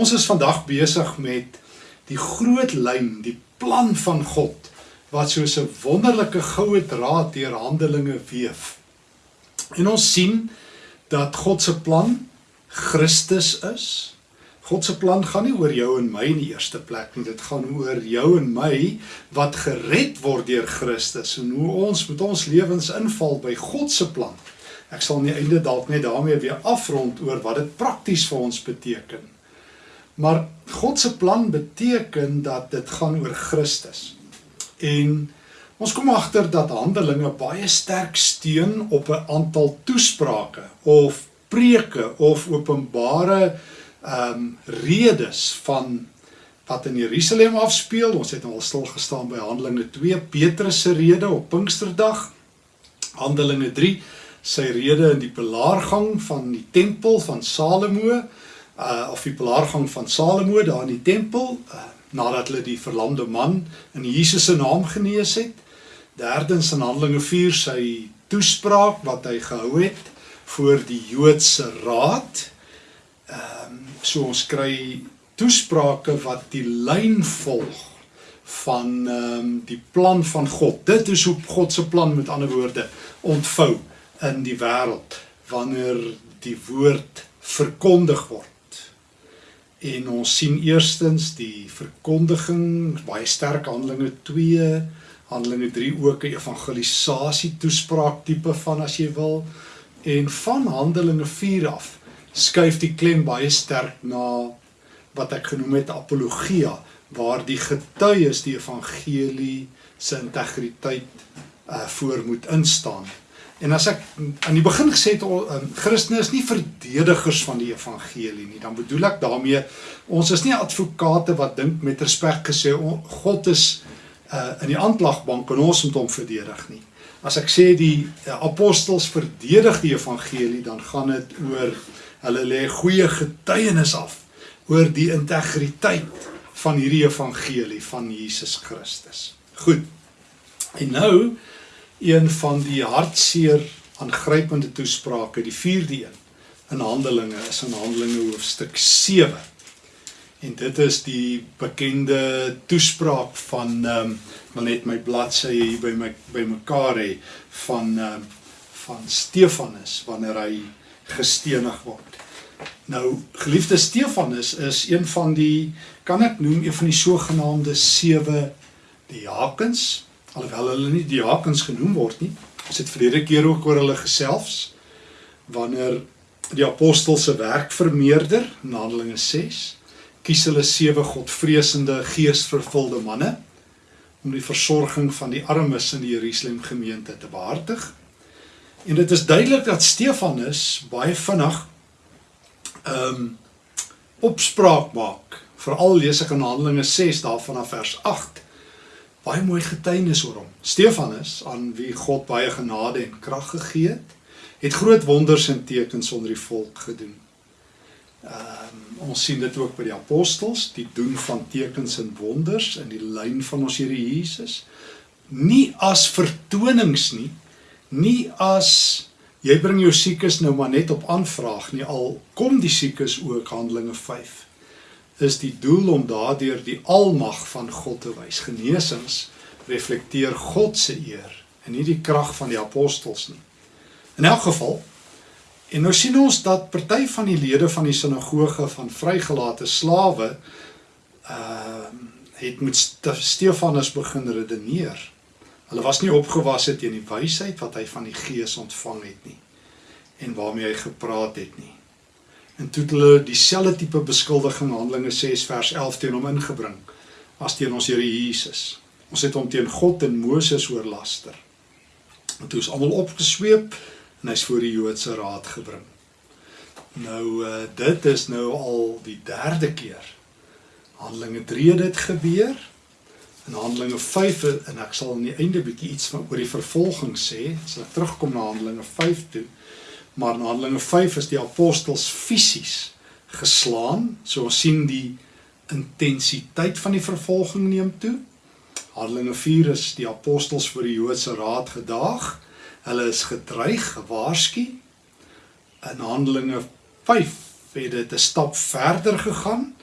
Ons is vandag besig met die groot lyn, die plan van God wat soos 'n wonderlike goue draad deur Handelinge weef. En ons sien dat God se plan Christus is. God se plan gaan nie oor jou en my in die eerste plek nie. Dit gaan oor jou en my wat gered word deur Christus en hoe ons met ons lewens inval by God se plan. Ek sal aan die einde dalk net daarmee weer afrond oor wat dit prakties vir ons beteken. Maar God se plan beteken dat dit gaan oor Christus. En ons kom agter dat Handelinge baie sterk steun op 'n aantal toesprake of preke of openbare ehm um, redes van wat in Jerusalem afspeel. Ons het al stil gestaan by Handelinge 2, Petrus se rede op Pinksterdag. Handelinge 3, sy rede in die belaargang van die tempel van Salomo uh of die belaargang van Salomo daar in die tempel uh, nadat hulle die verlamde man in Jesus se naam genees het. Derdens in Handelinge 4 sy toespraak wat hy gehou het voor die Joodse raad. Ehm um, so ons kry toesprake wat die lyn volg van ehm um, die plan van God. Dit is hoe God se plan met ander woorde ontvou in die wêreld wanneer die woord verkondig word. En ons sien eerstens die verkondiging, baie sterk Handelinge 2, Handelinge 3 ook 'n evangelisasie toespraak tipe van as jy wil. En van Handelinge 4 af skuif die klem baie sterk na wat ek genoem het apologia, waar die getuies die evangelie se integriteit uh voor moet instaan. En as ek aan die begin gesê het um, Christene is nie verdedigers van die evangelie nie, dan bedoel ek daarmee ons is nie advokate wat dink met respek gesê God is uh, in die aanklagbank en ons moet hom verdedig nie. As ek sê die uh, apostels verdedig die evangelie, dan gaan dit oor hulle lê goeie getuienis af oor die integriteit van hierdie evangelie van Jesus Christus. Goed. En nou een van die hartseer aangrypende toesprake, die 4de een in Handelinge is in Handelinge hoofstuk 7. En dit is die bekende toespraak van ehm um, wil net my bladsye hier by my by mekaar hê van ehm um, van Stefanus wanneer hy gestenig word. Nou geliefde Stefanus is een van die kan ek noem een van die sogenaamde sewe diakens alhoewel hulle nie diakens genoem word nie. Ons het verlede keer ook oor hulle gesels wanneer die apostels se werk vermeerder in Handelinge 6 kies hulle sewe godvreesende geesvervulde manne om die versorging van die armes in die Jerusalem gemeente te behartig. En dit is duidelik dat Stefanus baie vinnig ehm um, opspraak maak. Veral lees ek in Handelinge 6 daarvan af vers 8 baie mooi getuienis oor hom. Stefanus aan wie God baie genade en krag gegee het, het groot wonders en tekens onder die volk gedoen. Ehm um, ons sien dit ook by die apostels, die doen van tekens en wonders in die lyn van ons Here Jesus. Nie as vertonings nie, nie as jy bring jou siekes nou maar net op aanvraag nie, al kom die siekes ook Handelinge 5 is die doel om daardeur die almag van God te wys. Genesings reflekteer God se eer en nie die krag van die apostels nie. In elk geval en nou sien ons dat party van die lede van die sinagoge van vrygelate slawe ehm uh, het met Stefanus begin redeneer. Hulle was nie opgewasse teen die wysheid wat hy van die Gees ontvang het nie en waarmee hy gepraat het nie. En toe het hulle dieselfde tipe beskuldiging Handelinge 6 vers 11 teen hom ingebring as teen ons Here Jesus. Ons het hom teen God en Moses oorlaster. En toe is almal opgesweep en hy's voor die Joodse raad gebring. Nou uh, dit is nou al die derde keer. Handelinge 3 het dit gebeur. In Handelinge 5 en ek sal aan die einde bietjie iets van oor die vervolging sê, as ek terugkom na Handelinge 5 toe maar in Handelinge 5 is die apostels fisies geslaan. So ons sien die intensiteit van die vervolging neem toe. Handelinge 4 is die apostels voor die Joodse raad gedaag. Hulle is gedreig, gewaarsku. In Handelinge 5 het dit 'n stap verder gegaan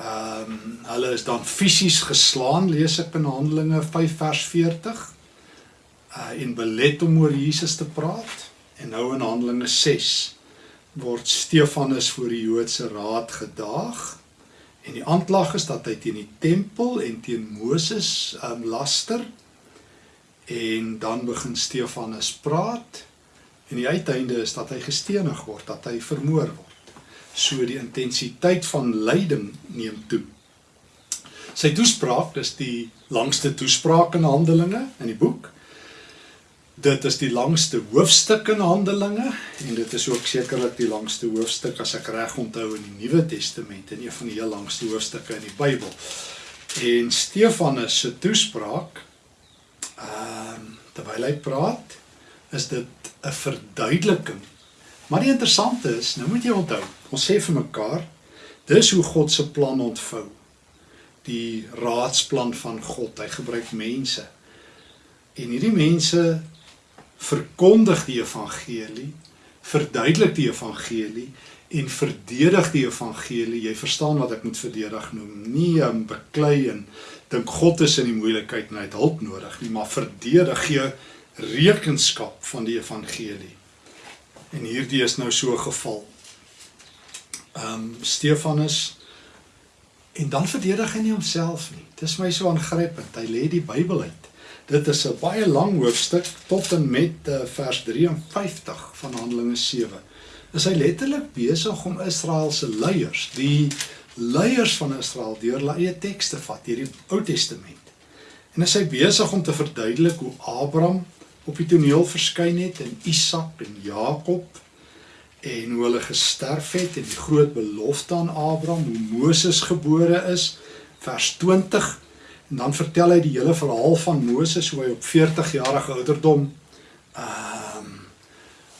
Ehm um, hulle is dan fisies geslaan, lees ek in Handelinge 5 vers 40. Uh en belet om oor Jesus te praat. En nou in Handelinge 6 word Stefanus voor die Joodse raad gedaag. En die aanklag is dat hy teen die tempel en teen Moses um laster. En dan begin Stefanus praat en die uiteinde is dat hy gestenig word, dat hy vermoor word so die intensiteit van lyding neem toe. Sy toespraak, dis die langste toespraak in Handelinge in die boek. Dit is die langste hoofstuk in Handelinge en dit is ook sekerlik die langste hoofstuk as ek reg onthou in die Nuwe Testament en een van die heel langste hoofstukke in die Bybel. En Stefanus se toespraak ehm uh, terwyl hy praat, is dit 'n verduideliking. Maar die interessante is, nou moet jy onthou, Ons sê vir mekaar, dis hoe God se plan ontvou. Die raadsplan van God. Hy gebruik mense. En hierdie mense verkondig die evangelie, verduidelik die evangelie en verdedig die evangelie. Jy verstaan wat ek moet verdedig noem. Nie om beklei en dink God is in die moeilikheid en hy het hulp nodig nie, maar verdedig gee rekenskap van die evangelie. En hierdie is nou so geval ehm um, Stefanus en dan verdedig hy nie homself nie. Dis my so aangrypend. Hy lê die Bybel uit. Dit is 'n baie lang hoofstuk tot en met uh, vers 53 van Handelinge 7. Is hy letterlik besig om Israel se leiers, die leiers van Israel deur hulle eie tekste vat, hierdie Ou Testament. En is hy besig om te verduidelik hoe Abraham op die toneel verskyn het en Isak en Jakob en hoe hulle gesterf het en die groot belofte aan Abraham, hoe Moses gebore is, vers 20. En dan vertel hy die hele verhaal van Moses hoe hy op 40 jarige ouderdom ehm um,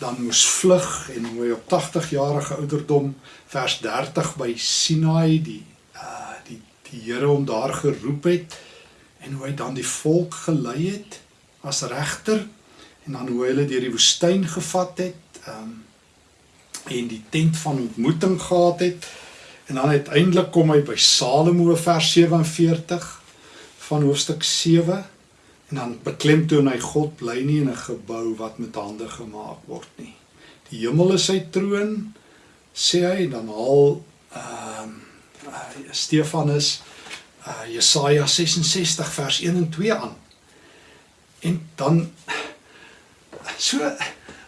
dan moes vlug en hoe hy op 80 jarige ouderdom vers 30 by Sinai die uh die die Here hom daar geroep het en hoe hy dan die volk gelei het as regter en dan hoe hulle deur die woestyn gevat het ehm um, en die tent van ontmoeting gehad het. En dan uiteindelik kom hy by Salomo vers 47 van hoofstuk 7 en dan beklemtoon hy God bly nie in 'n gebou wat met hande gemaak word nie. Die hemel is sy troon sê hy dan al ehm uh, uh, Stefanus uh, Jesaja 66 vers 1 en 2 aan. En dan so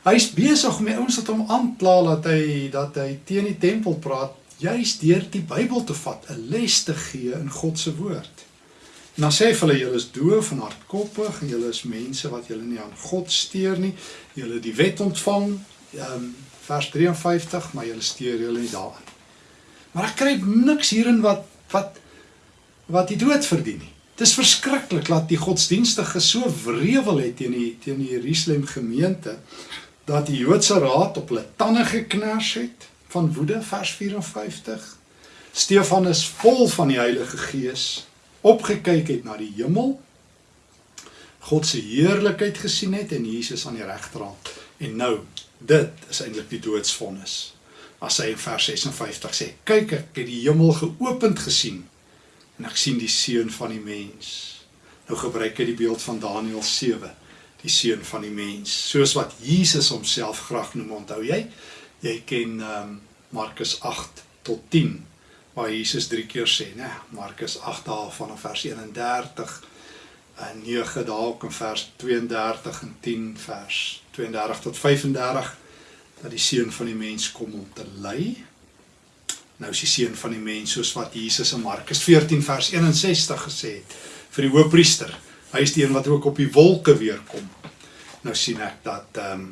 Hy's besig om die ouens wat hom aankla dat hy dat hy teen die tempel praat, juis deur die Bybel te vat, 'n les te gee in God se woord. En dan sê hy vir hulle julle is doof en hardkoppig julle is mense wat julle nie aan God steur nie. Julle die wet ontvang, um, vers 53, maar julle steur julle nie daarin. Maar ek kry niks hierin wat wat wat die dood verdien nie. Dit is verskriklik dat die godsdienstige so wrevel het teen die teen die Jerusalem gemeente dat die Joodse raad op hulle tande geknars het van woede vers 54 Stefanus vol van die Heilige Gees opgekyk het na die hemel God se heerlikheid gesien het en Jesus aan die regterhand. En nou dit is eintlik die doodsvonnis. As hy in vers 56 sê kyk ek het die hemel geopend gesien en ek sien die seun van die mens. Nou gebruik hy die beeld van Daniël 7 die seun van die mens. Soos wat Jesus homself graag noem onthou jy? Jy ken um, Markus 8 tot 10 waar Jesus drie keer sê nê Markus 8 daar van vers 31 en 9 daar ook in vers 32 en 10 vers 32 tot 35 dat die seun van die mens kom om te ly nou is die seun van die mens soos wat Jesus in Markus 14 vers 61 gesê het vir die hoofpriester Hy is die een wat ook op die wolke weer kom. Nou sien ek dat ehm um,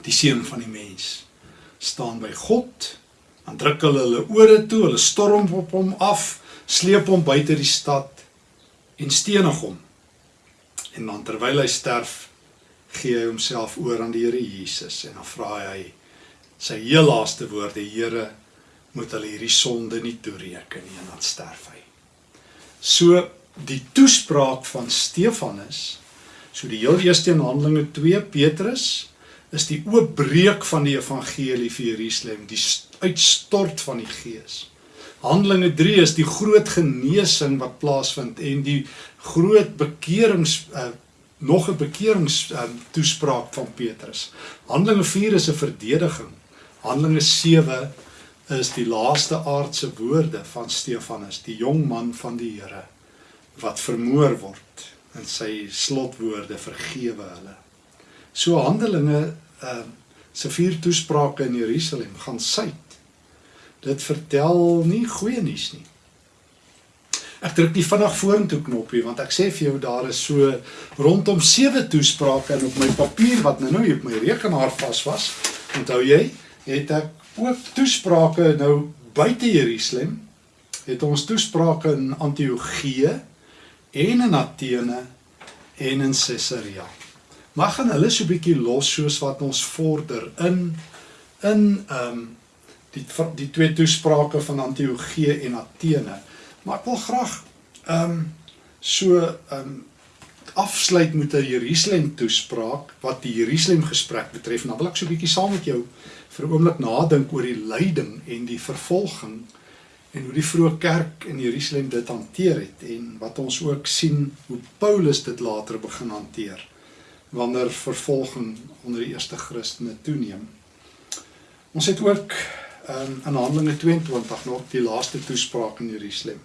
die seun van die mens staan by God. Dan druk hulle hulle ore toe, hulle storm op hom af, sleep hom buite die stad en stenig hom. En dan terwyl hy sterf, gee hy homself oor aan die Here Jesus en dan vra hy sy heel laaste woorde: Here, moet hulle hierdie sonde nie toereken nie en dan sterf hy. So die toespraak van Stefanus so die heel eerste in Handelinge 2 Petrus is die oopbreek van die evangelie vir Jerusalem die uitstort van die gees Handelinge 3 is die groot genesing wat plaasvind en die groot bekerings uh, nog 'n bekerings um, toespraak van Petrus. Handelinge 4 is 'n verdediging. Handelinge 7 is die laaste aardse woorde van Stefanus, die jong man van die Here wat vermoor word en sy slotwoorde vergewe hulle. So Handelinge uh, se vier toesprake in Jerusalem gaan suid. Dit vertel nie goeie nuus nie. Ek druk die vinnig vorentoe knoppie want ek sê vir jou daar is so rondom 7 toesprake en op my papier wat nou nou op my rekenaar vas was. Onthou jy, het ek ook toesprake nou buite Jerusalem. Het ons toesprake in Antiochië en in Athene en in Caesarea. Maar gaan hulle so 'n bietjie los soos wat ons vorder in in ehm um, die die twee toesprake van Antiochië en Athene. Maar ek wil graag ehm um, so ehm um, afsluit met 'n Jerusalem toespraak wat die Jerusalem gesprek betref. Nou wil ek so 'n bietjie saam met jou vir 'n oomblik nadink oor die lyding en die vervolging en hoe die vroeë kerk in Jerusalem dit hanteer het en wat ons ook sien hoe Paulus dit later begin hanteer wanneer vervolging onder die eerste Christene toeneem. Ons het ook um, in Handelinge 22 nog die laaste toespraak in Jerusalem.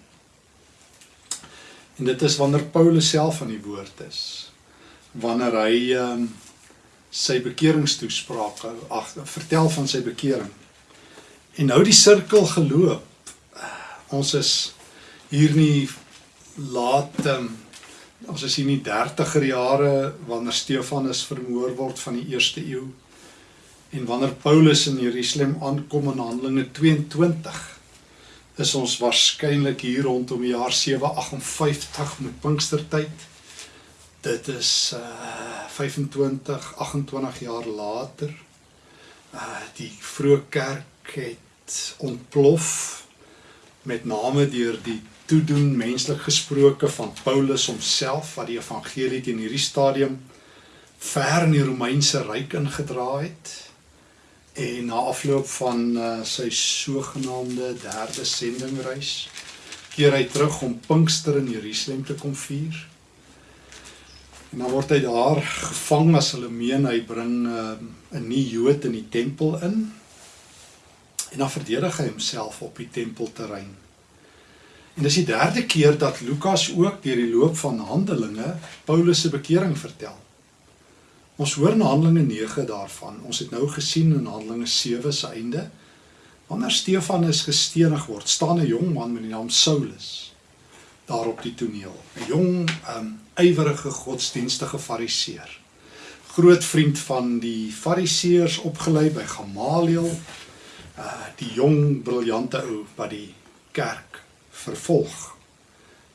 En dit is wanneer Paulus self aan die woord is. Wanneer hy um, sy bekeringstoespraak ag vertel van sy bekering. En nou die sirkel geloop. Ons is hier nie laat um, ons is hier in die 30er jare wanneer Stefanus vermoor word van die eerste eeu en wanneer Paulus in Jerusalem aankom in Handelinge 22 is ons waarskynlik hier rondom die jaar 758 met Pinkstertyd dit is uh 25 28 jaar later. Uh die vroeë kerk het ontplof met name deur die toedoen menslik gesproke van Paulus homself wat die evangelie teen hierdie stadium ver in die Romeinse ryk ingedra het en na afloop van uh, sy sogenaamde derde sendingreis keer hy terug om Pinkster in Jerusalem te kom vier. En dan word hy daar gevang as hulle meen hy bring uh, 'n nuwe Jood in die tempel in. En dan verdedig hy homself op die tempelterrein. En dis die derde keer dat Lukas ook deur die loop van Handelinge Paulus se bekering vertel. Ons hoor in Handelinge 9 daarvan. Ons het nou gesien in Handelinge 7 se einde wanneer Stefanus gestenig word, staan 'n jong man met die naam Saulus daar op die toneel. 'n Jong, um ywerige godsdienstige fariseer. Groot vriend van die fariseërs opgelei by Gamaliel. Uh die jong briljante ou wat die kerk vervolg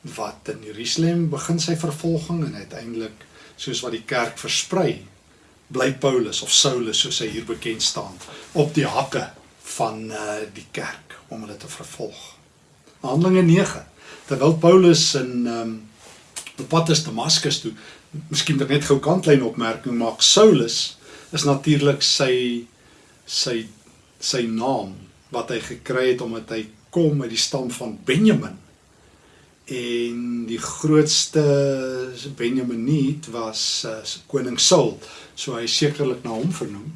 wat in Jerusalem begin sy vervolging en uiteindelik soos wat die kerk versprei bly Paulus of Saulus soos hy hier bekend staan op die hakke van uh, die kerk om hulle te vervolg. Handelinge 9 terwyl Paulus in um, op pad is Damaskus toe miskien net gou kantlyn opmerking maak Saulus is natuurlik sy sy sy naam wat hy gekry het omdat hy kom uit die stam van Benjamin. En die grootste Benjaminiet was uh, koning Saul, so hy sekerlik na hom vernoem.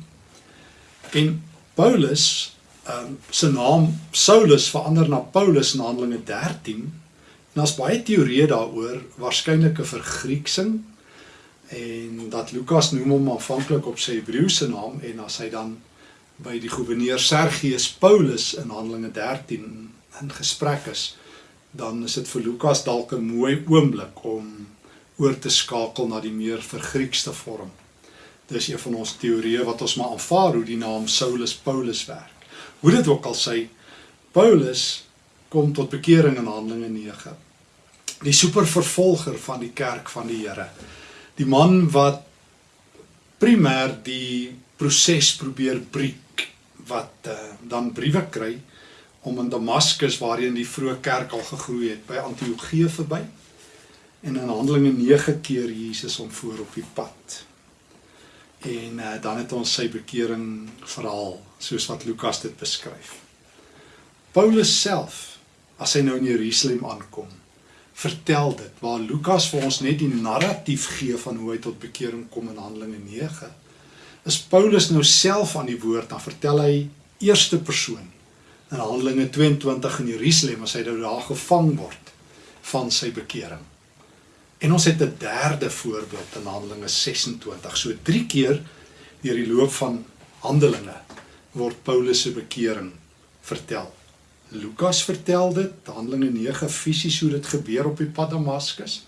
En Paulus, um, se naam Saulus verander na Paulus in Handelinge 13. En daar's baie teorieë daaroor, waarskynlik 'n vergrieksing en dat Lukas noem hom aanvanklik op sy Hebreëse naam en as hy dan by die goewerneur Sergius Paulus in Handelinge 13 in gesprek is, dan is dit vir Lukas dalk 'n mooi oomblik om oor te skakel na die meer vergriekste vorm. Dis een van ons teorieë wat ons maar aanvaar hoe die naam Saulus Paulus werk. Hoe dit ook al sy Paulus kom tot bekering in Handelinge 9. Die supervervolger van die kerk van die Here. Die man wat primêr die proses probeer breek wat uh, dan briewe kry om in Damaskus waarheen die vroeë kerk al gegroei het by Antiochië verby en in Handelinge 9 keer Jesus hom voor op die pad. En uh, dan het ons sy bekering verhaal soos wat Lukas dit beskryf. Paulus self as hy nou in Jerusalem aankom. Vertel dit waar Lukas vir ons net die narratief gee van hoe hy tot bekering kom in Handelinge 9. Is Paulus nou self aan die woord dan vertel hy eerste persoon in Handelinge 22 in Jerusalem as hy nou daar gevang word van sy bekering. En ons het 'n derde voorbeeld in Handelinge 26. So 3 keer deur die loop van Handelinge word Paulus se bekering vertel. Lukas vertel dit, Handelinge 9 fisies hoe dit gebeur op die pad Damaskus.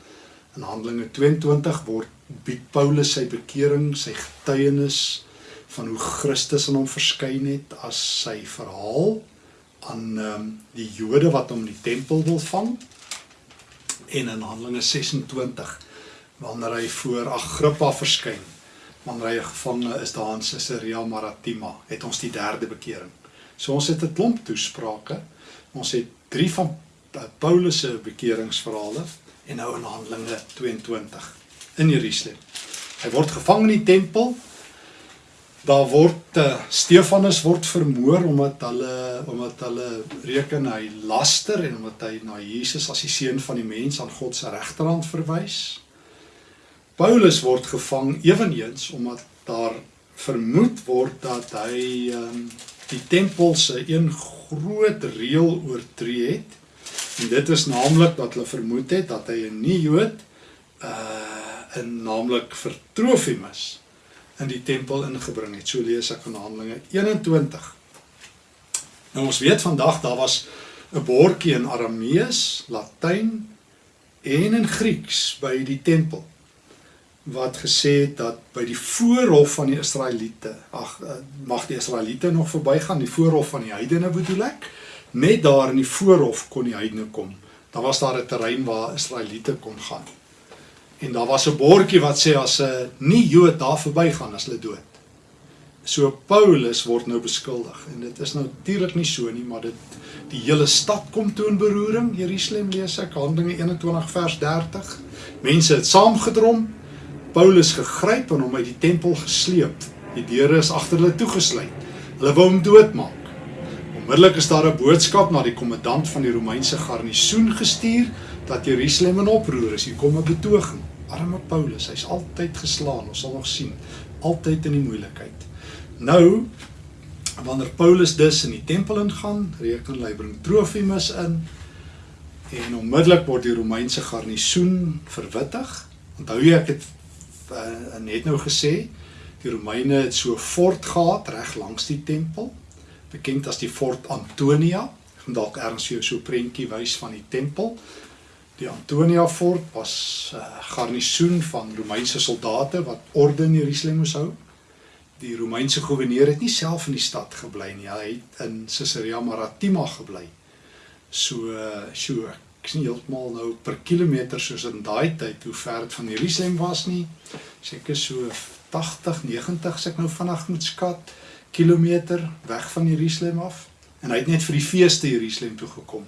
In Handelinge 22 word bied Paulus sy bekering, sy getuienis van hoe Christus aan hom verskyn het as sy verhaal aan um, die Jode wat in die tempel wil vang. En in Handelinge 26 wanneer hy voor Agrippa verskyn, wanneer hy gevange is daar in Caesarea Maritima, het ons die derde bekering. So ons het 'n klomp toesprake. Ons het 3 van Paulus se bekeringsverhale en nou in Handelinge 22 in Jerusalem. Hy word gevang in die tempel. Daar word uh, Stefanus word vermoor omdat hulle omdat hulle reken hy laster en omdat hy na Jesus as die seun van die mens aan God se regterhand verwys. Paulus word gevang eweneens omdat daar vermoed word dat hy um, die tempel se een groot reël oortree het. En dit is naamlik dat hulle vermoed het dat hy 'n nie Jood uh in naamlik vir Trofimus in die tempel ingebring het. So lees ek van Handelinge 21. Nou ons weet vandag daar was 'n bordjie in Aramees, Latyn en in Grieks by die tempel wat gesê het dat by die voorhof van die Israeliete, ag eh, mag die Israeliete nog verbygaan, die voorhof van die heidene bedoel ek, net daar in die voorhof kon die heidene kom. Daar was daar 'n terrein waar Israeliete kon gaan. En daar was 'n bordjie wat sê as 'n nie Jood daar verbygaan as hulle dood. So Paulus word nou beskuldig en dit is natuurlik nie so nie, maar dit die hele stad kom toe in beroering. Jerusalem lees ek Handelinge 21 vers 30. Mense het saamgedrom Paulus gegryp en hom uit die tempel gesleep. Die deure is agter hulle toegesluit. Hulle wou hom doodmaak. Onmiddellik is daar 'n boodskap na die kommandant van die Romeinse garnisoen gestuur dat Jerusalem in oproer is. Hier kom 'n betoging. Arme Paulus, hy's altyd geslaan, ons sal nog sien, altyd in die moeilikheid. Nou wanneer Paulus dus in die tempel ingaan, reken hy bring Trofimus in en onmiddellik word die Romeinse garnisoen verwittig. Onthou jy ek het uh, net nou gesê, die Romeine het so 'n fort gehad reg langs die tempel, bekend as die Fort Antonia. Ek gaan dalk erns vir jou so 'n prentjie wys van die tempel. Die Antonia fort was 'n uh, garnisoen van Romeinse soldate wat orde in Jerusalem moes hou. Die Romeinse goewerneur het nie self in die stad gebly nie, hy het in Caesarea Maritima gebly. So so ek sien heeltemal nou per kilometer soos in daai tyd hoe ver dit van Jerusalem was nie. Seker so 80, 90 as ek nou vinnig moet skat kilometer weg van Jerusalem af. En hy het net vir die feeste Jerusalem toe gekom.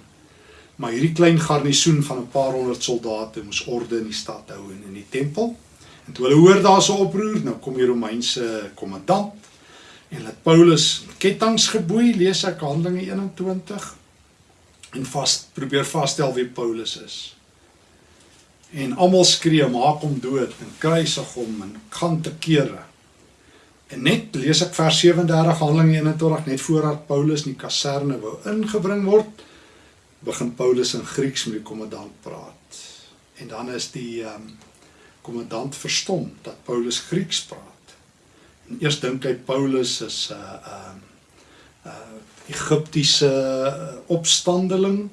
Maar hierdie klein garnisoen van 'n paar honderd soldate moes orde in die stad hou en in die tempel. En toe hulle hoor daar's 'n oproer, nou kom die Romeinse kommandant en laat Paulus ketTINGS geboei, lees ek Handelinge 21 en vas probeer vasstel wie Paulus is. En almal skree maak hom dood en kruisig hom en gaan te kere. En net lees ek vers 37 Handelinge 21 net voordat Paulus in die kaserne wou ingebring word, begin Paulus in Grieks met die kommandant praat. En dan is die um, kommandant verstom dat Paulus Grieks praat. En eers dink hy Paulus is 'n uh, ehm uh, Egiptiese uh, opstandeling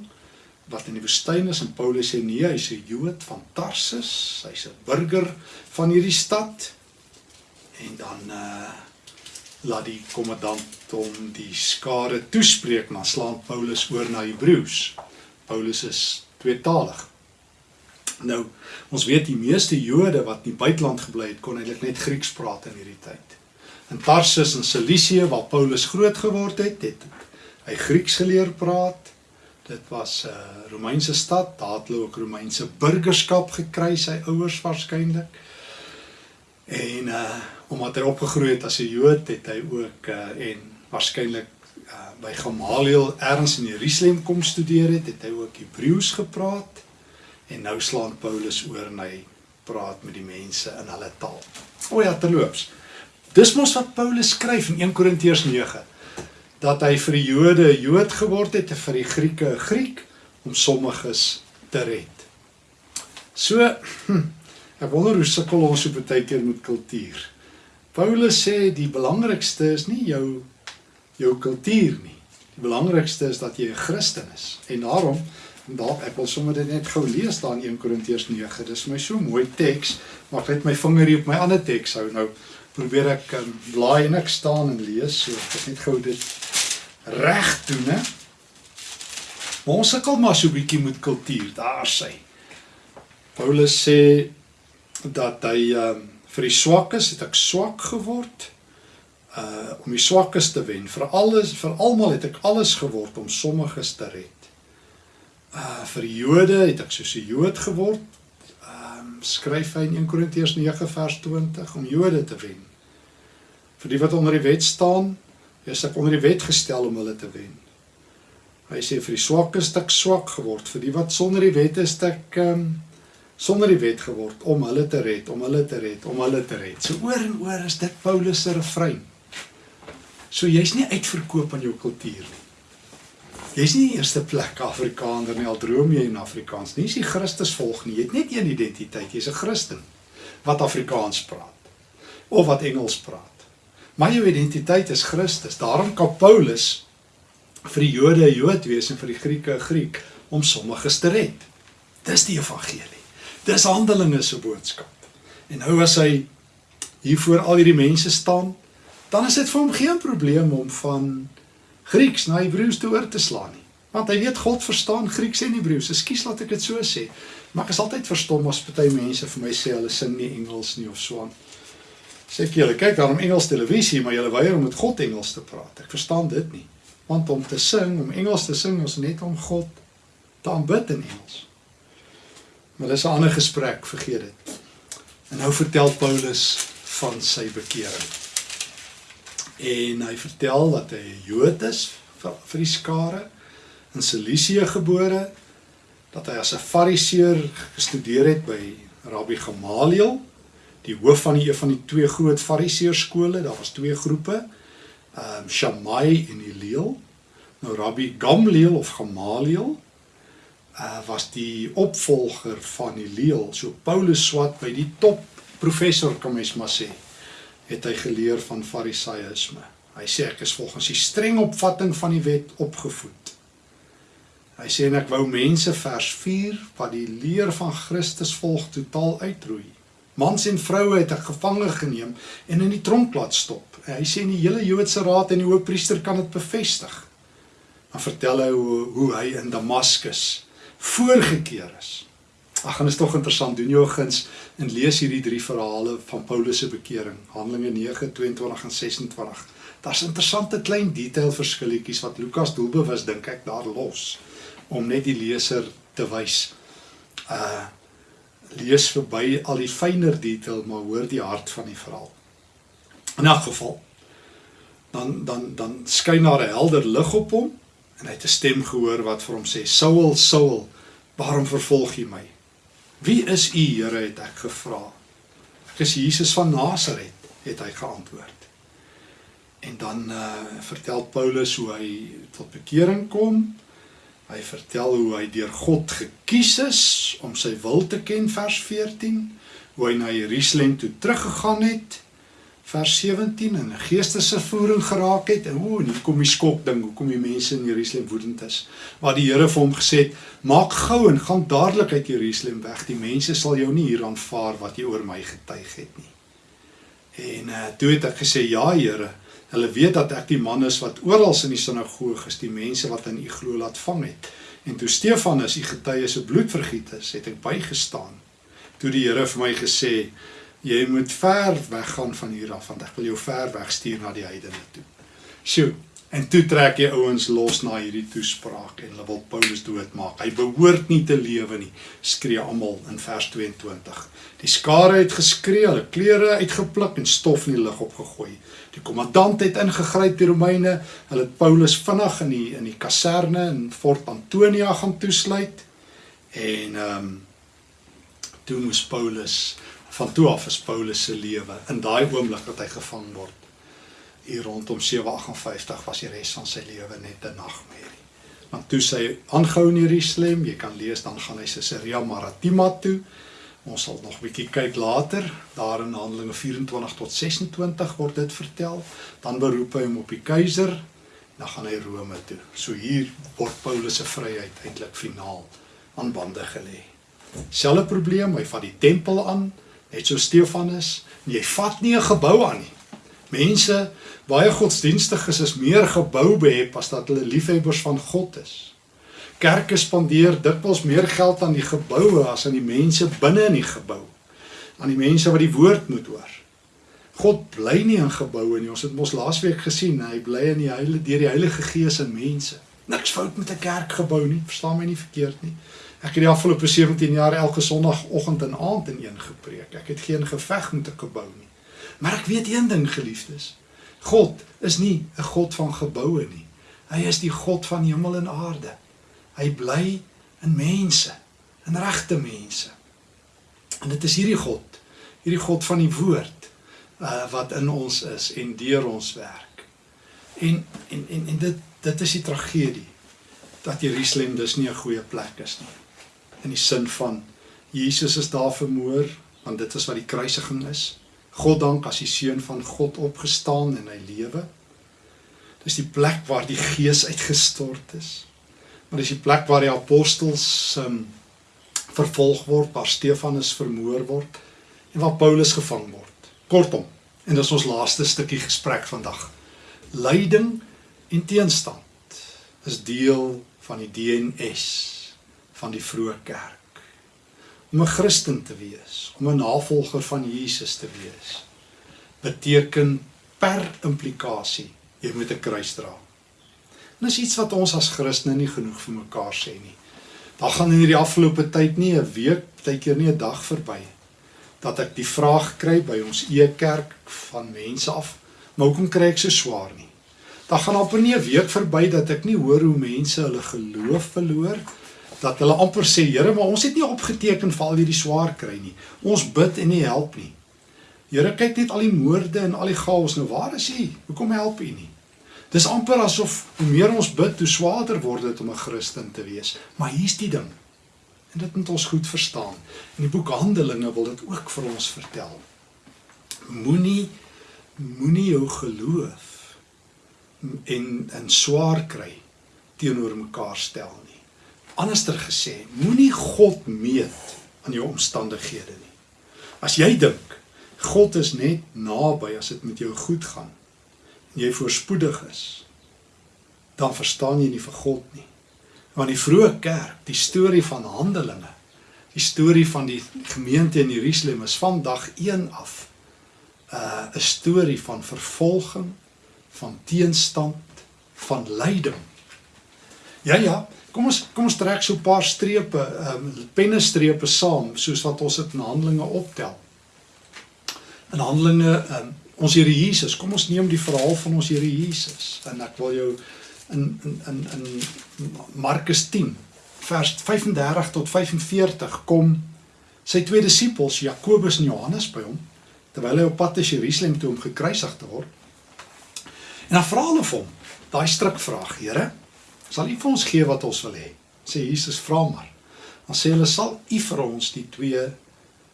wat in die woestyn is en Paulus sê nee, hy's 'n Jood van Tarsus, hy's 'n burger van hierdie stad. En dan uh laat die kommandant hom die skare toespreek, maar slaan Paulus oor na Hebreëus. Paulus is tweetalig. Nou, ons weet die meeste Jode wat in die buiteland gebly het, kon eintlik net Grieks praat in hierdie tyd. In Tarsus en Cilicië waar Paulus groot geword het, het hy Grieks geleer praat. Dit was 'n uh, Romeinse stad, daar het hulle ook Romeinse burgerskap gekry, sy ouers waarskynlik. En uh omdat hy opgegroei het as 'n Jood, het hy ook uh en waarskynlik uh, by Gamaliel erns in Jerusalem kom studeer het, het hy ook Hebreëus gepraat en nou slaan Paulus oor en hy praat met die mense in hulle taal. O ja, terloops. Dis mos wat Paulus skryf in 1 Korintiërs 9 dat hy vir die Jode 'n Jood geword het en vir die Grieke 'n Griek om sommiges te red. So hm, ek wonder hoe sukkel ons so baie keer met kultuur. Paulus sê die belangrikste is nie jou jou kultuur nie. Die belangrikste is dat jy 'n Christen is. En daarom dalk ek wil sommer dit net gou lees daar in 1 Korintiërs 9. Dis my so mooi teks, maar ek het my vinger hier op my ander teks hou nou probeer ek um, blaai en ek staan en lees so ek net gou dit reg doen hè maar ons sukkel maar so 'n bietjie met kultuur daar sê Paulus sê dat hy um, vir die swakkes het ek swak geword uh om die swakkes te wen. Vir alles vir almal het ek alles geword om sommiges te red. Uh vir die Jode het ek soos 'n Jood geword. Skryf hy in 1 Korintiërs 9 vers 20 om Jode te wen. Vir die wat onder die wet staan, is ek onder die wet gestel om hulle te wen. Hy sê vir die swakkes het ek swak geword, vir die wat sonder die wet is ek um, sonder die wet geword om hulle te red, om hulle te red, om hulle te red. So oor en oor is dit Paulus se refrein. So jy's nie uitverkoop aan jou kultuur nie. Jy's nie die eerste plek Afrikaner nie, al droom jy in Afrikaans nie. Jy's nie Christus volg nie. Jy het net een identiteit. Jy's 'n Christen wat Afrikaans praat of wat Engels praat. My identiteit is Christus. Daarom kan Paulus vir die Jode 'n Jood wees en vir die Grieke 'n Griek om sommiges te red. Dis die evangelie. Dis Handelinge se boodskap. En nou as hy hier voor al hierdie mense staan, dan is dit vir hom geen probleem om van Grieks na Hebreëus te oor te slaan nie. Want hy weet God verstaan Grieks en Hebreëus. Ekskuus laat ek dit so sê. Maar ek is altyd verstom as party mense vir my sê hulle sing nie Engels nie of so aan. Sê ek julle kyk daarom Engels televisie, maar julle weier om met God Engels te praat. Ek verstaan dit nie. Want om te sing, om Engels te sing, is net om God te aanbid in Engels. Maar dis 'n ander gesprek, vergeet dit. En nou vertel Paulus van sy bekering. En hy vertel dat hy 'n Jood is vir, die skare in Cilicië gebore, dat hy as 'n Fariseer gestudeer het by Rabbi Gamaliel die hoof van die een van die twee groot fariseërskole, daar was twee groepe, ehm um, Shammai en Hillel. Nou Rabbi Gamliel of Gamaliel uh was die opvolger van Hillel. So Paulus swat by die top professor kom mens maar sê, het hy geleer van fariseïsme. Hy sê ek is volgens die streng opvatting van die wet opgevoed. Hy sê en ek wou mense vers 4 wat die leer van Christus volg totaal uitroei. Mans en vroue het ek gevange geneem en in die tronk laat stop. En hy sê in die hele Joodse raad en die hoofpriester kan dit bevestig. Dan vertel hy hoe hoe hy in Damaskus voorgekeer is. Ag, en is tog interessant. Doen jou guns en lees hierdie drie verhale van Paulus se bekering, Handelinge 9:22 en 26. Daar's interessante klein detail verskilletjies wat Lukas doelbewus dink ek daar los om net die leser te wys. Uh lees verby al die fynere detail maar hoor die hart van die verhaal. In 'n geval dan dan dan skyn daar 'n helder lig op hom en hy het 'n stem gehoor wat vir hom sê: "Saul, Saul, waarom vervolg jy my? Wie is u, Here?" het ek gevra. "Ek is Jesus van Nasaret," het hy geantwoord. En dan uh vertel Paulus hoe hy tot bekering kom Hy vertel hoe hy deur God gekies is om sy wil te ken vers 14, hoe hy na Jerusalem toe teruggegaan het vers 17 en 'n geestesvervoering geraak het en o, hier kom die skok ding, hoekom die mense in Jerusalem woedend is. Maar die Here vir hom gesê het, maak gou en gaan dadelik uit Jerusalem weg. Die mense sal jou nie hier aanvaar wat jy oor my getuig het nie. En uh, toe het ek gesê, ja Here, Hulle weet dat ek die man is wat oral in die sinagoge is, die mense wat in u glo laat vang het. En toe Stefanus, die getuie se bloed vergiet is, het ek bygestaan. Toe die Here vir my gesê, jy moet ver weggaan van hier af want ek wil jou ver weg stuur na die heidene toe. Sjoe, En toe trek die ouens los na hierdie toespraak en hulle wil Paulus doodmaak. Hy behoort nie te lewe nie, skree almal in vers 22. Die skare het geskree, hulle klere uitgepluk en stof in die lug opgegooi. Die kommandant het ingegryp die Romeine. Hulle het Paulus vinnig in die in die kaserne in Fort Antonia gaan toesluit. En ehm um, toe moes Paulus van toe af is Paulus se lewe in daai oomblik dat hy gevang word hier rondom 758 was die res van sy lewe net 'n nagmerrie. Want toe sy aangehou in Jerusalem, jy kan lees dan gaan hy Caesarea Maritima toe. Ons sal nog 'n bietjie kyk later, daar in Handelinge 24 tot 26 word dit vertel. Dan beroep hy hom op die keiser, dan gaan hy Rome toe. So hier word Paulus se vryheid eintlik finaal aan bande gelê. Selfe probleem, hy vat die tempel aan, net so Stefanus, jy vat nie 'n gebou aan nie. Mense baie godsdienstiges is meer gebou behep as dat hulle liefhebbers van God is. Kerke spandeer dikwels meer geld aan die geboue as aan die mense binne in die gebou. Aan die mense wat die woord moet hoor. God bly nie in geboue nie. Ons het mos laasweek gesien, hy bly in die heilige deur die Heilige Gees in mense. Niks fout met 'n kerkgebou nie, verstaan my nie verkeerd nie. Ek het die afgelope 17 jaar elke Sondagoggend en aand in een gepreek. Ek het geen geveg met 'n gebou nie. Maar ek weet een ding geliefdes. God is nie 'n God van geboue nie. Hy is die God van hemel en aarde. Hy bly in mense, in regte mense. En dit is hierdie God, hierdie God van die woord uh wat in ons is en deur ons werk. En en en en dit dit is die tragedie dat Jerusalem dus nie 'n goeie plek is nie. In die sin van Jesus is daar vermoor, want dit is wat die kruisiging is. God dank as die seun van God opgestaan en hy lewe. Dis die plek waar die gees uitgestort is. Maar dis die plek waar die apostels um, vervolg word, waar Stefanus vermoor word en waar Paulus gevang word. Kortom, en dis ons laaste stukkie gesprek vandag. Lyding en teenstand is deel van die DNS van die vroeë kerk om 'n Christen te wees, om 'n navolger van Jesus te wees, beteken per implikasie jy moet 'n kruis dra. En dis iets wat ons as Christene nie genoeg vir mekaar sê nie. Daar gaan in hierdie afgelope tyd nie 'n week, baie keer nie 'n dag verby dat ek die vraag kry by ons e-kerk van mense af, maar hoekom kry ek so swaar nie? Daar gaan amper nie 'n week verby dat ek nie hoor hoe mense hulle geloof verloor dat hulle amper sê Here, maar ons het nie opgeteken vir al hierdie swaar kry nie. Ons bid en nie help nie. Here, kyk net al die moorde en al die chaos nou. Waar is U? Hoekom help U nie? Dis amper asof hoe meer ons bid, hoe swaarder word dit om 'n Christen te wees. Maar hier's die ding. En dit moet ons goed verstaan. In die boek Handelinge wil dit ook vir ons vertel. Moenie moenie jou geloof en en swaar kry teenoor mekaar stel nie. Anderster gesê, moenie God meet aan jou omstandighede nie. As jy dink God is net naby as dit met jou goed gaan en jy voorspoedig is, dan verstaan jy nie vir God nie. Want die vroeë kerk, die storie van Handelinge, die storie van die gemeente in Jerusalem is van dag 1 af uh, 'n storie van vervolging, van teenstand, van lyding. Ja ja, Kom ons kom ons trek so 'n paar strepe, ehm um, pennestrepe saam soos wat ons dit in Handelinge optel. In Handelinge ehm um, ons Here Jesus, kom ons neem die verhaal van ons Here Jesus en ek wil jou in in in in Markus 10 vers 35 tot 45 kom sy twee disippels Jakobus en Johannes by hom terwyl hy op pad is Jerusalem toe om gekruisig te word. En dan vra hulle vir hom daai strikvraag, Here, sal U vir ons gee wat ons wil hê. Sê Jesus, vra maar. Dan sê hulle sal U vir ons die twee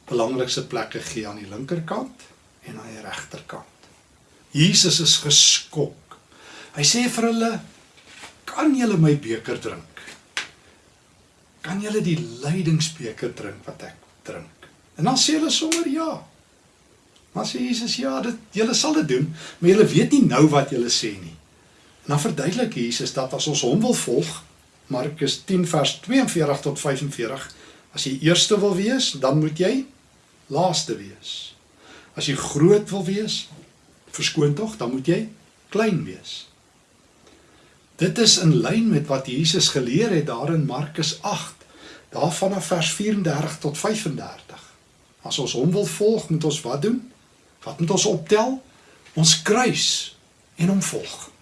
belangrikste plekke gee aan die linkerkant en aan die regterkant. Jesus is geskok. Hy sê vir hulle, "Kan julle my beker drink? Kan julle die lydingsbeker drink wat ek drink?" En dan sê hulle sommer ja. Maar sê Jesus, "Ja, dit julle sal dit doen, maar julle weet nie nou wat julle sê nie." En dan verduidelik Jesus dat as ons hom wil volg, Markus 10 vers 42 tot 45, as jy eerste wil wees, dan moet jy laaste wees. As jy groot wil wees, verskoon tog, dan moet jy klein wees. Dit is in lyn met wat Jesus geleer het daar in Markus 8, daar vanaf vers 34 tot 35. As ons hom wil volg, moet ons wat doen? Wat moet ons optel? Ons kruis en hom volg.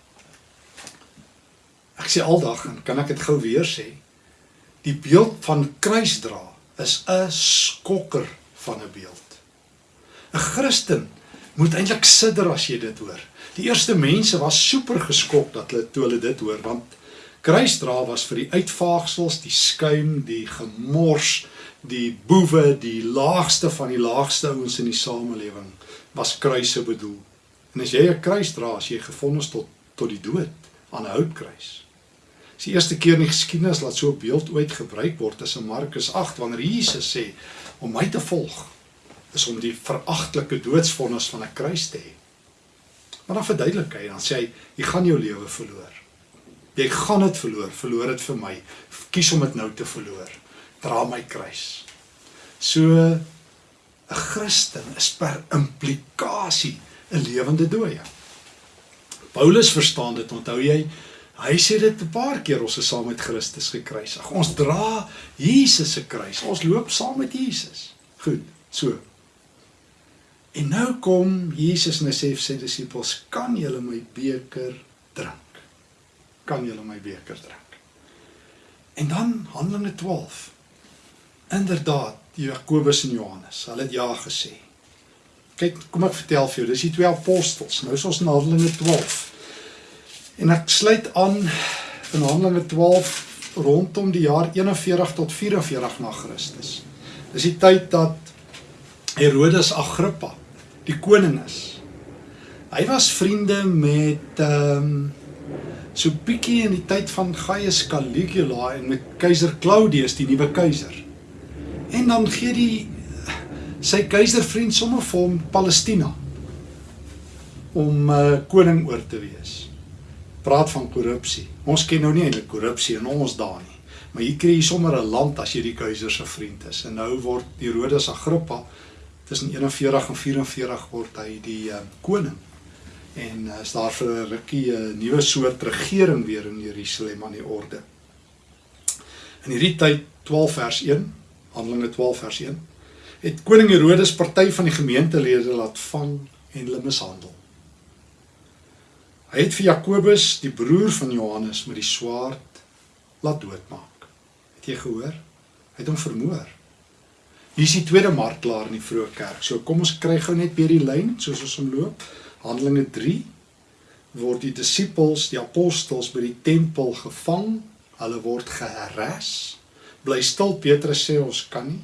Ek sê aldag en kan ek dit gou weer sê? Die beeld van kruisdra is 'n skokker van 'n beeld. 'n Christen moet eintlik sidder as jy dit hoor. Die eerste mense was super geskok dat hulle toe hulle dit hoor want kruisdra was vir die uitvaagsels, die skuim, die gemors, die boewe, die laagste van die laagste ouens in die samelewing was kruise bedoel. En as jy 'n kruis dra, as jy gefonnis tot tot die dood aan 'n houtkruis. Dis die eerste keer in die geskiedenis dat so 'n beeld ooit gebruik word is in Markus 8 wanneer Jesus sê om my te volg is om die veragtelike doodsvonnis van 'n kruis te hê. Maar dan verduidelik hy dan sê hy jy gaan jou lewe verloor. Jy gaan dit verloor, verloor dit vir my. Kies om dit nou te verloor. Dra my kruis. So 'n Christen is per implikasie 'n lewende dooie. Paulus verstaan dit, onthou jy? Hy sê dit 'n paar keer ons is saam met Christus gekruisig. Ons dra Jesus se kruis. Ons loop saam met Jesus. Goed, so. En nou kom Jesus en hy sê vir sy disippels, "Kan julle my beker drink? Kan julle my beker drink?" En dan Handelinge 12. Inderdaad, Jakobus en Johannes, hulle het ja gesê. Kyk, kom ek vertel vir jou, dis die twee apostels. Nou is ons in Handelinge 12. En ek sluit aan in Handelinge 12 rondom die jaar 41 tot 44 na Christus. Dis die tyd dat Herodes Agrippa die koning is. Hy was vriende met ehm um, so bietjie in die tyd van Gaius Caligula en met keiser Claudius, die nuwe keiser. En dan gee die sy keiservriend sommer vir hom Palestina om uh, koning oor te wees. Praat van korrupsie. Ons ken nou nie eintlik korrupsie in ons dae nie. Maar hier kry jy sommer 'n land as jy die keiser se vriend is. En nou word Herodes Agrippa tussen 41 en 44 word hy die uh, koning. En uh, is daar vir 'n rukkie 'n nuwe soort regering weer in Jerusalem aan die orde. In hierdie tyd 12 vers 1, Handelinge 12 vers 1 het koning Herodes party van die gemeentelede laat vang en hulle mishandel. Hy het vir Jakobus, die broer van Johannes, met die swaard laat doodmaak. Het jy gehoor? Hy het hom vermoor. Hier is die tweede martelaar in die vroeë kerk. So kom ons kry gou net weer die lyn soos ons hom loop. Handelinge 3 word die disippels, die apostels by die tempel gevang. Hulle word geherras. Bly stil Petrus sê ons kan nie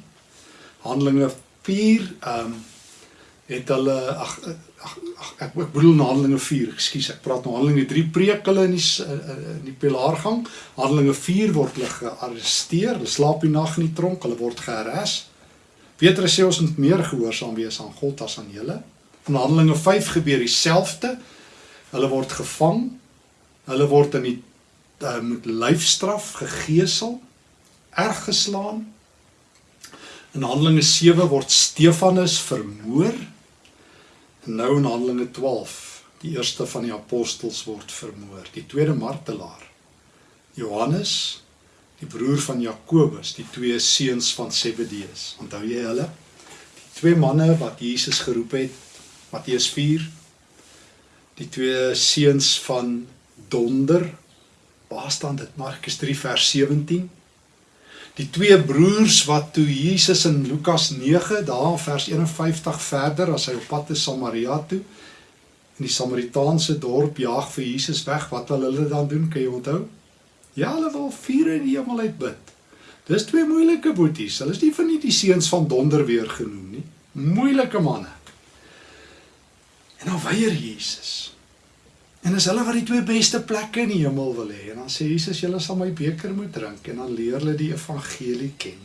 Handelinge 4 ehm um, het hulle ag ag ek ek bedoel na Handelinge 4, ekskuus, ek praat nou Handelinge 3 preek hulle in die in die pilaargang. Handelinge 4 word hulle gearresteer, hulle slaap die nag in die tronk, hulle word gearrest. Petrus sê ons moet meer gehoorsaam wees aan God as aan julle. In Handelinge 5 gebeur dieselfde. Hulle word gevang. Hulle word in die uh, met lyfstraf gegeesel, erg geslaan, In Handelinge 7 word Stefanus vermoor. En nou in Handelinge 12, die eerste van die apostels word vermoor, die tweede martelaar. Johannes, die broer van Jakobus, die twee seuns van Zebedeus. Onthou jy hulle? Die twee manne wat Jesus geroep het, Matteus 4. Die twee seuns van Donder. Waar staan dit? Markus 3 vers 17 die twee broers wat toe Jesus in Lukas 9 daar vers 51 verder as hy op pad is Samaria toe in die Samaritaanse dorp jaag vir Jesus weg wat wil hulle dan doen kan jy onthou? Ja hulle wil vuur in die hemel uit bid. Dis twee moeilike boeties hulle is nie van die seuns van donder weer genoem nie. Moeilike manne. En dan weier Jesus En as hulle wat die twee beste plekke in die hemel wil hê, en dan sê Jesus, julle sal my beker moet drink en dan leer hulle die evangelie ken.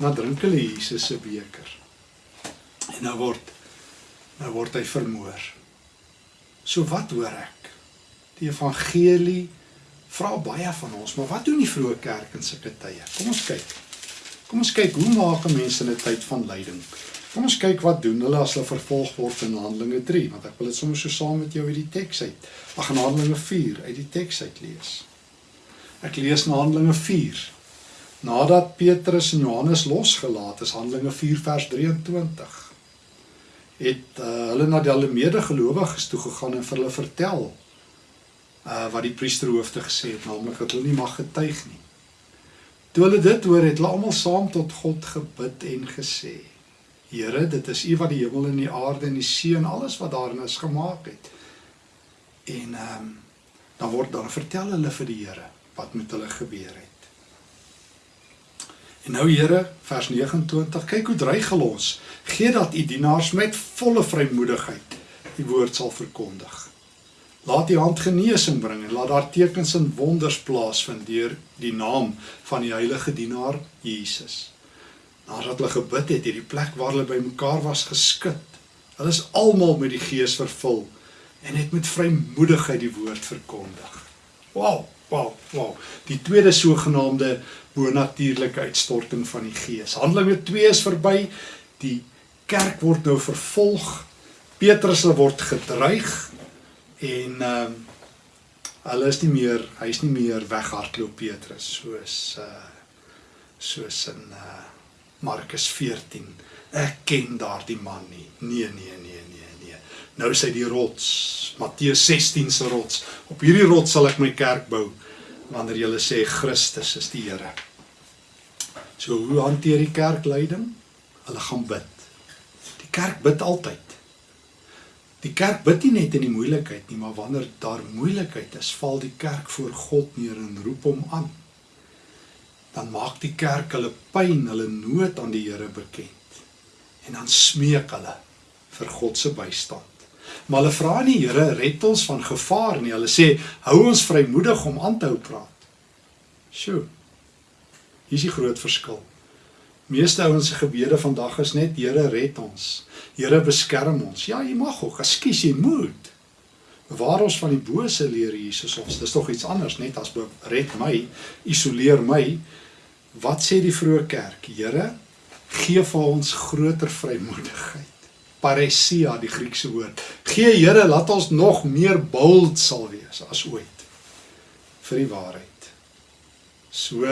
En dan drink hulle Jesus se beker. En nou word nou word hy vermoor. So wat hoor ek? Die evangelie vra baie van ons, maar wat doen die vroeë kerk in sulke tye? Kom ons kyk. Kom ons kyk hoe maak mense in 'n tyd van lyding? Kom ons kyk wat doen hulle as hulle vervolg word in Handelinge 3, want ek wil dit sommer so saam met jou uit die teks uit. Ag in Handelinge 4 uit die teks uit lees. Ek lees na Handelinge 4. Nadat Petrus en Johannes losgelaat is, Handelinge 4 vers 23, het uh, hulle na die alle medegelowiges toe gegaan en vir hulle vertel uh wat die priesterhoofde gesê het, naamlik dat hulle nie mag getuig nie. Toe hulle dit hoor, het hulle almal saam tot God gebid en gesê: Here, dit is U wat die hemel en die aarde en die see en alles wat daarin is gemaak het. En ehm um, dan word dan vertel hulle vir die Here wat met hulle gebeur het. En nou Here, vers 29, kyk hoe dreig hulle ons. Gee dat u dienaars met volle vrymoedigheid die woord sal verkondig. Laat u hand genesing bring en laat daar tekens en wonders plaasvind deur die naam van die heilige dienaar Jesus. Nadat hulle gebid het, het die plek waar hulle bymekaar was geskud. Hulle is almal met die Gees vervul en het met vrymoedigheid die woord verkondig. Wow, wow, wow. Die tweede sogenaamde bonatuurlike uitstorting van die Gees. Handelinge 2 is verby. Die kerk word nou vervolg. Petrus word gedreig en ehm uh, hulle is nie meer, hy's nie meer weghardloop Petrus soos uh soos in uh Markus 14. Ek ken daardie man nie. Nee, nee, nee, nee, nee. Nou is hy die rots. Matteus 16 se rots. Op hierdie rots sal ek my kerk bou wanneer jy sê Christus is die Here. So hoe hanteer die kerk leiding? Hulle gaan bid. Die kerk bid altyd. Die kerk bid nie net in die moeilikheid nie, maar wanneer daar moeilikheid is, val die kerk voor God neer en roep hom aan. Dan maak die kerk hulle pyn, hulle nood aan die Here bekend. En dan smeek hulle vir God se bystand. Maar hulle vra nie Here red ons van gevaar nie. Hulle sê hou ons vrymoedig om aan te hou praat. Sjoe. Hier is die groot verskil. Meeste ouens se gebede vandag is net Here red ons. Here beskerm ons. Ja, jy mag ook, ekskuus, jy moet. Waar ons van die bose leer Jesus ons. Dis tog iets anders net as red my, isoleer my. Wat sê die vroeë kerk? Here, gee vir ons groter vrymoedigheid paresia die Griekse woord. Gee Here laat ons nog meer bold sal wees as ooit vir die waarheid. So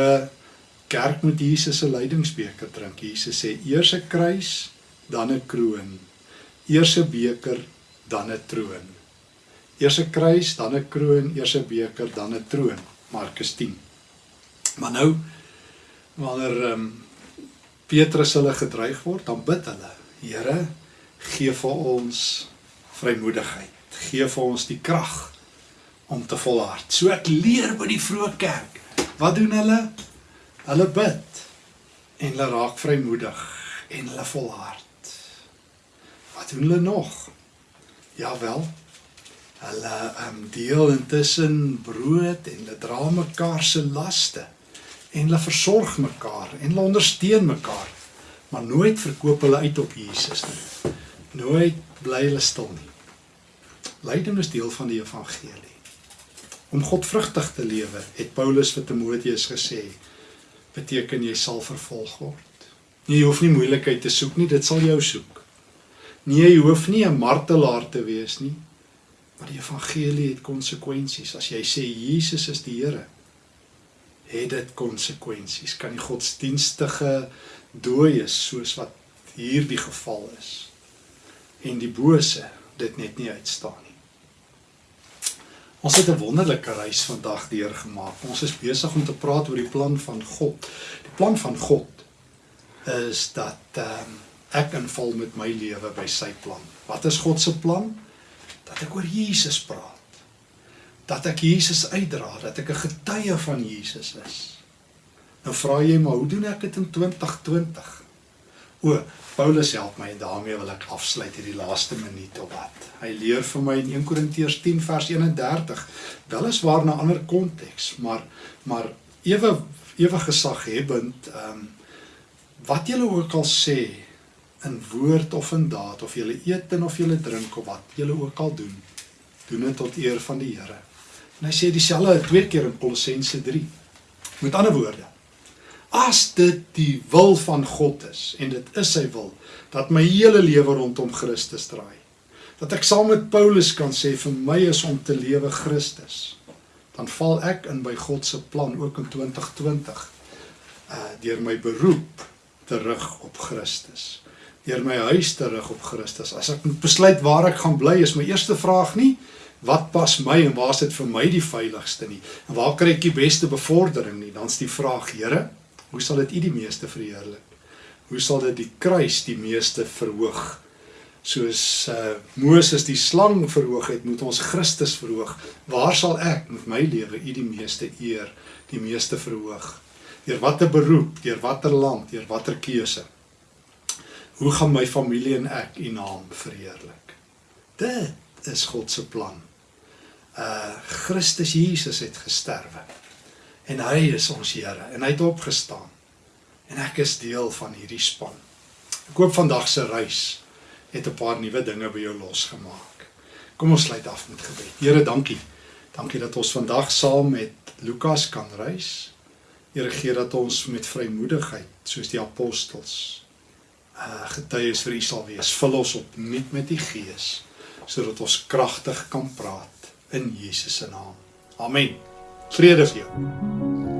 kerk moet Jesus se lydingsbeker drink. Jesus sê eers 'n kruis, dan 'n kroon. Eers 'n beker, dan 'n troon. Eers 'n kruis, dan 'n kroon, eers 'n beker, dan 'n troon. Markus 10. Maar nou wanneer ehm um, Petrus hulle gedreig word, dan bid hulle: Here, gee vir ons vrymoedigheid. Gee vir ons die krag om te volhard. So ek leer by die vroeë kerk. Wat doen hulle? Hulle bid en hulle raak vrymoedig en hulle volhard. Wat doen hulle nog? Ja wel. Hulle um, deel intussen brood en hulle dra mekaar se laste en hulle versorg mekaar en hulle ondersteun mekaar. Maar nooit verkoop hulle uit op Jesus nie nooit bly hulle stil nie. Lyding is deel van die evangelie. Om godvrugtig te lewe, het Paulus vir Timoteus gesê, beteken jy sal vervolg word. Nee, jy hoef nie moeilikheid te soek nie, dit sal jou soek. Nee, jy hoef nie 'n martelaar te wees nie. Maar die evangelie het konsekwensies. As jy sê Jesus is die Here, het dit konsekwensies. Kan die godsdienstige dooies soos wat hier die geval is en die bose dit net nie uitstaan nie. Ons het 'n wonderlike reis vandag deurgemaak. Ons is besig om te praat oor die plan van God. Die plan van God is dat um, ek inval met my lewe by sy plan. Wat is God se plan? Dat ek oor Jesus praat. Dat ek Jesus uitdra, dat ek 'n getuie van Jesus is. Nou vra jy maar, hoe doen ek dit in 2020? O, Paulus help my en daarmee wil ek afsluit hierdie laaste minuut of wat. Hy leer vir my in 1 Korintiërs 10 vers 31, weliswaar 'n ander konteks, maar maar ewe ewe gesaghebend, ehm um, wat julle ook al sê in woord of in daad of julle eet en of julle drink of wat julle ook al doen, doen dit tot eer van die Here. En hy sê dieselfde twee keer in Kolossense 3. Met ander woorde, As dit die wil van God is en dit is sy wil dat my hele lewe rondom Christus draai. Dat ek saam met Paulus kan sê vir my is om te lewe Christus. dan val ek in by God se plan ook in 2020. Uh deur my beroep terug op Christus. Deur my huis terug op Christus. As ek moet besluit waar ek gaan bly, is my eerste vraag nie wat pas my en waar is dit vir my die veiligste nie? En waar kry ek die beste bevordering nie? Dan's die vraag, Here, hoe sal dit U die meeste verheerlik? Hoe sal dit die kruis die meeste verhoog? Soos uh Moses die slang verhoog het, moet ons Christus verhoog. Waar sal ek met my lewe U die meeste eer, die meeste verhoog? Deur watter beroep, deur watter land, deur watter keuse? Hoe gaan my familie en ek U naam verheerlik? Dit is God se plan uh Christus Jesus het gesterwe. En hy is ons Here en hy het opgestaan. En ek is deel van hierdie span. Ek hoop vandag se reis het 'n paar nuwe dinge by jou losgemaak. Kom ons sluit af met gebed. Here, dankie. Dankie dat ons vandag saam met Lukas kan reis. Here gee dat ons met vrymoedigheid soos die apostels uh getuies vir U sal wees. Vul ons op nuut met U Gees sodat ons kragtig kan praat in Jesus se naam. Amen. Vrede vir jou.